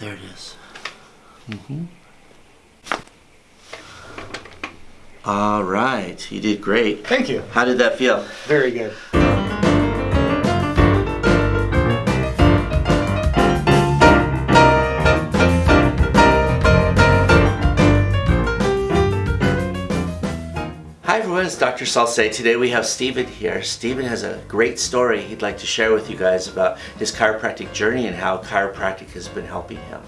There it is. Mm-hmm. All right, you did great. Thank you. How did that feel? Very good. It's Dr. Salce. Today we have Stephen here. Stephen has a great story he'd like to share with you guys about his chiropractic journey and how chiropractic has been helping him.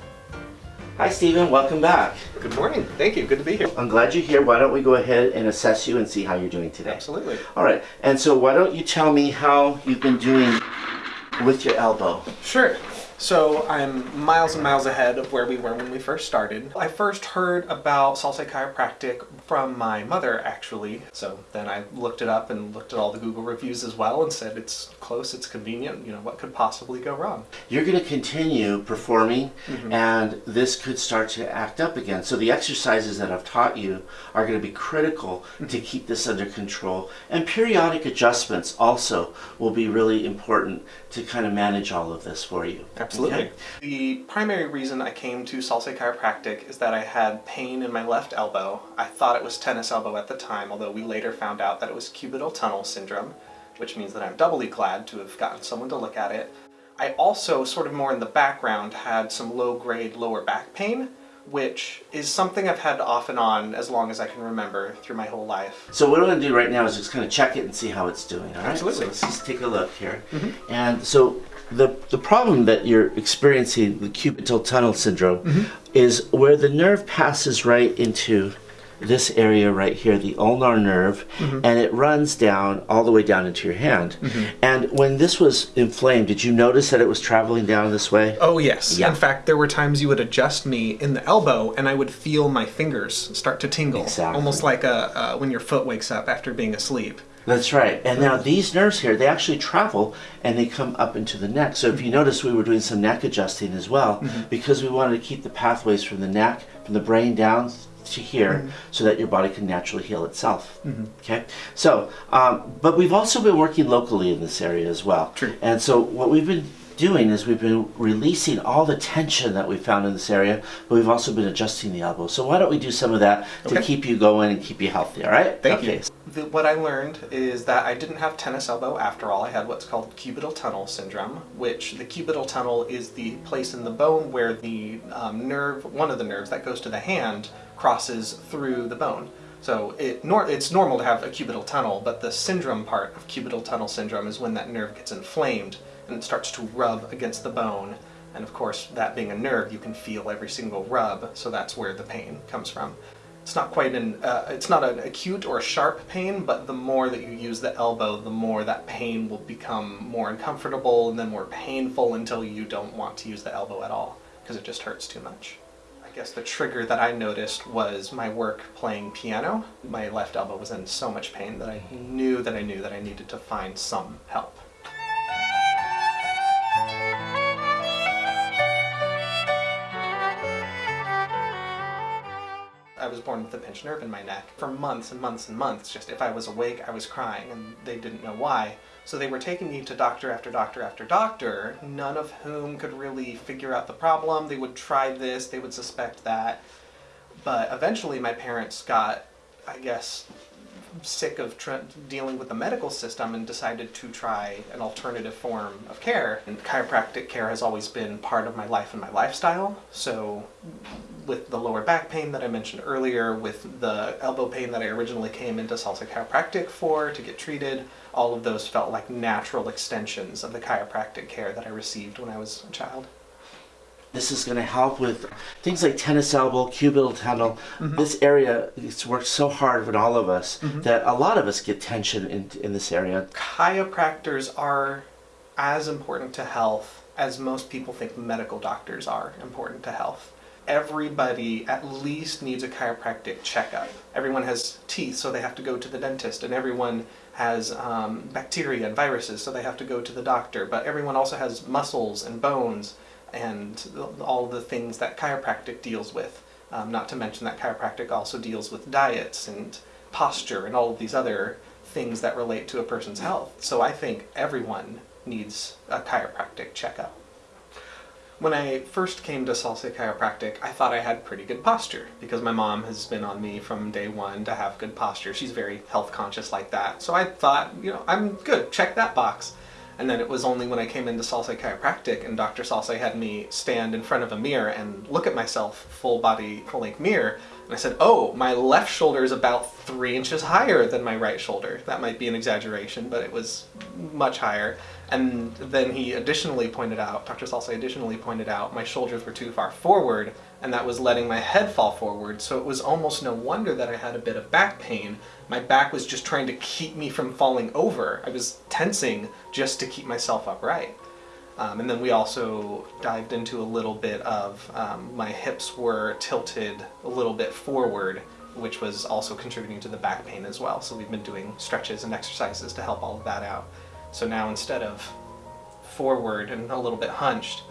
Hi Stephen, welcome back. Good morning. Thank you. Good to be here. I'm glad you're here. Why don't we go ahead and assess you and see how you're doing today? Absolutely. All right, and so why don't you tell me how you've been doing with your elbow? Sure. So I'm miles and miles ahead of where we were when we first started. I first heard about Salsa Chiropractic from my mother, actually. So then I looked it up and looked at all the Google reviews as well and said it's close, it's convenient, you know, what could possibly go wrong? You're going to continue performing mm-hmm. and this could start to act up again. So the exercises that I've taught you are going to be critical mm-hmm. to keep this under control. And periodic adjustments also will be really important to kind of manage all of this for you. Absolutely. Okay? The primary reason I came to Salsa Chiropractic is that I had pain in my left elbow. I thought it was tennis elbow at the time, although we later found out that it was cubital tunnel syndrome, which means that I'm doubly glad to have gotten someone to look at it. I also, sort of more in the background, had some low-grade lower back pain, which is something I've had off and on as long as I can remember through my whole life. So what I'm going to do right now is just kind of check it and see how it's doing. All right. Absolutely. So let's just take a look here. Mm-hmm. And so the the problem that you're experiencing, the cubital tunnel syndrome, mm-hmm. is where the nerve passes right into this area right here, the ulnar nerve, mm-hmm. and it runs down all the way down into your hand. Mm-hmm. And when this was inflamed, did you notice that it was traveling down this way? Oh yes. Yeah. In fact, there were times you would adjust me in the elbow, and I would feel my fingers start to tingle, Exactly. almost like a uh, when your foot wakes up after being asleep. That's right. And now these nerves here, they actually travel and they come up into the neck. So if you mm-hmm. notice, we were doing some neck adjusting as well mm-hmm. because we wanted to keep the pathways from the neck, from the brain down to here mm-hmm. so that your body can naturally heal itself. Okay? So, um, but we've also been working locally in this area as well. True. And so what we've been doing is we've been releasing all the tension that we found in this area, but we've also been adjusting the elbow. So why don't we do some of that to keep you going and keep you healthy, all right? Thank okay. you. The, what I learned is that I didn't have tennis elbow after all. I had what's called cubital tunnel syndrome, which the cubital tunnel is the place in the bone where the um, nerve, one of the nerves that goes to the hand, crosses through the bone. So it nor, it's normal to have a cubital tunnel, but the syndrome part of cubital tunnel syndrome is when that nerve gets inflamed and it starts to rub against the bone. And of course, that being a nerve, you can feel every single rub, so that's where the pain comes from. It's not quite an, uh, it's not an acute or a sharp pain, but the more that you use the elbow, the more that pain will become more uncomfortable and then more painful until you don't want to use the elbow at all, because it just hurts too much. I guess the trigger that I noticed was my work playing piano. My left elbow was in so much pain that I knew that I knew that I needed to find some help. I was born with a pinched nerve in my neck. For months and months and months, just if I was awake, I was crying, and they didn't know why. So they were taking me to doctor after doctor after doctor, none of whom could really figure out the problem. They would try this, they would suspect that. But eventually my parents got, I guess, sick of dealing with the medical system and decided to try an alternative form of care. And chiropractic care has always been part of my life and my lifestyle. So, with the lower back pain that I mentioned earlier, with the elbow pain that I originally came into Salsa Chiropractic for to get treated, all of those felt like natural extensions of the chiropractic care that I received when I was a child. This is going to help with things like tennis elbow, cubital tunnel. This area, it's worked so hard with all of us that a lot of us get tension in, in this area. chiropractors are as important to health as most people think medical doctors are important to health. Everybody at least needs a chiropractic checkup. Everyone has teeth, so they have to go to the dentist, and everyone has um, bacteria and viruses, so they have to go to the doctor. But everyone also has muscles and bones and all the things that chiropractic deals with. Um, not to mention that chiropractic also deals with diets and posture and all of these other things that relate to a person's health. So I think everyone needs a chiropractic checkup. When I first came to Salsa Chiropractic, I thought I had pretty good posture because my mom has been on me from day one to have good posture. She's very health conscious like that. So I thought, you know, I'm good, check that box. And then it was only when I came into Salsa Chiropractic and Dr. Salsa had me stand in front of a mirror and look at myself, full body, full length mirror, and I said, oh, my left shoulder is about three inches higher than my right shoulder. That might be an exaggeration, but it was much higher. And then he additionally pointed out, Dr. Salsa additionally pointed out, my shoulders were too far forward, and that was letting my head fall forward. So it was almost no wonder that I had a bit of back pain. My back was just trying to keep me from falling over. I was tensing just to keep myself upright. Um, and then we also dived into a little bit of um, my hips were tilted a little bit forward, which was also contributing to the back pain as well. So we've been doing stretches and exercises to help all of that out. So now instead of forward and a little bit hunched,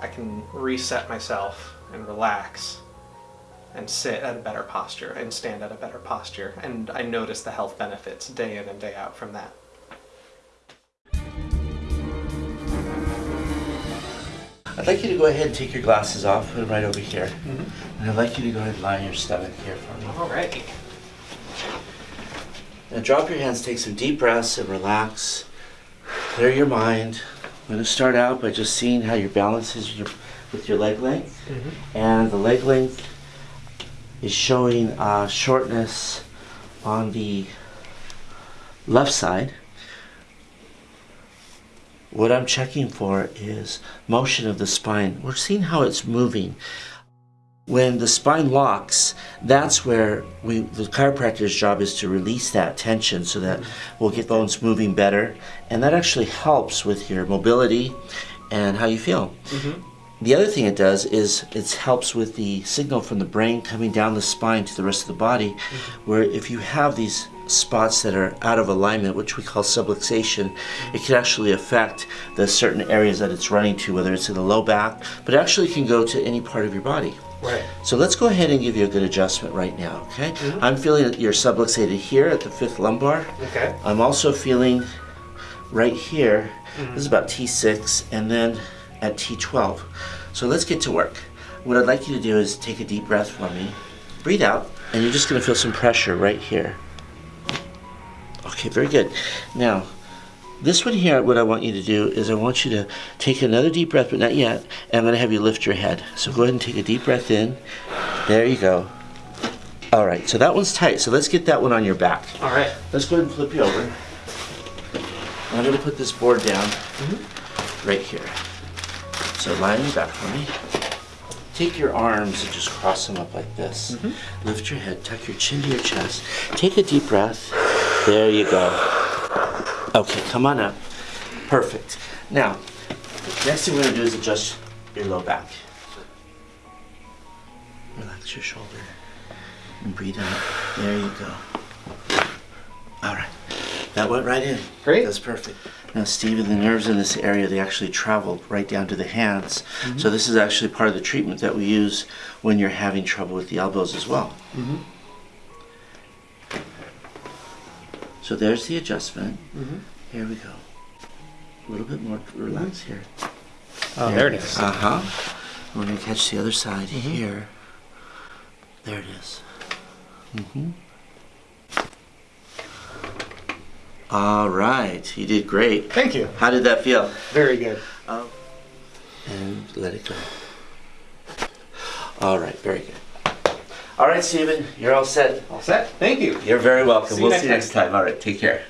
I can reset myself and relax and sit at a better posture and stand at a better posture. And I notice the health benefits day in and day out from that. I'd like you to go ahead and take your glasses off, put them right over here. Mm-hmm. And I'd like you to go ahead and lie on your stomach here for me. All right. Now drop your hands, take some deep breaths and relax. Clear your mind. I'm going to start out by just seeing how your balance is with your, with your leg length. Mm-hmm. And the leg length is showing uh, shortness on the left side. What I'm checking for is motion of the spine. We're seeing how it's moving. When the spine locks, that's where we the chiropractor's job is to release that tension so that we'll get bones moving better. And that actually helps with your mobility and how you feel. The other thing it does is it helps with the signal from the brain coming down the spine to the rest of the body, mm-hmm. where if you have these spots that are out of alignment, which we call subluxation, it can actually affect the certain areas that it's running to, whether it's in the low back, but it actually can go to any part of your body. Right. So let's go ahead and give you a good adjustment right now, okay? Mm-hmm. I'm feeling that you're subluxated here at the fifth lumbar. Okay. I'm also feeling right here, this is mm-hmm. about T6, and then at T12. So let's get to work. What I'd like you to do is take a deep breath for me. Breathe out, and you're just gonna feel some pressure right here. Okay, very good. Now, this one here, what I want you to do is I want you to take another deep breath, but not yet, and I'm gonna have you lift your head. So go ahead and take a deep breath in. There you go. All right, so that one's tight. So let's get that one on your back. All right. Let's go ahead and flip you over. I'm going to put this board down mm-hmm. right here. So your back for me. Take your arms and just cross them up like this. Mm-hmm. Lift your head, tuck your chin to your chest. Take a deep breath. There you go. Okay, come on up. Perfect. Now, next thing we're going to do is adjust your low back. Relax your shoulder and breathe out. There you go. All right. That went right in. Great. That's perfect. Now, Stephen, the nerves in this area, they actually travel right down to the hands. Mm-hmm. So this is actually part of the treatment that we use when you're having trouble with the elbows as well. Mm-hmm. So there's the adjustment. Mm-hmm. Here we go. A little bit more relax here. Oh, there it is. Uh huh. We're gonna catch the other side here. There it is. Mm-hmm. All right, you did great. Thank you. How did that feel? Very good. Um, and let it go. All right, very good. All right, Stephen, you're all set. All set. Thank you. You're very welcome. See we'll next see you next time. All right, take care.